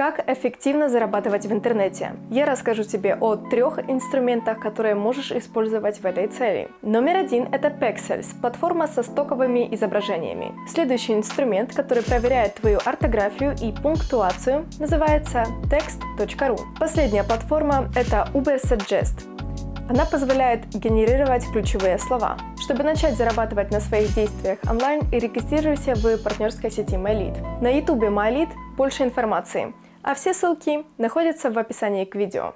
Как эффективно зарабатывать в интернете? Я расскажу тебе о трех инструментах, которые можешь использовать в этой цели. Номер один – это Pexels, платформа со стоковыми изображениями. Следующий инструмент, который проверяет твою орфографию и пунктуацию, называется text.ru. Последняя платформа – это Ubersuggest. Она позволяет генерировать ключевые слова. Чтобы начать зарабатывать на своих действиях онлайн, регистрируйся в партнерской сети MyLead. На YouTube MyLead больше информации, а все ссылки находятся в описании к видео.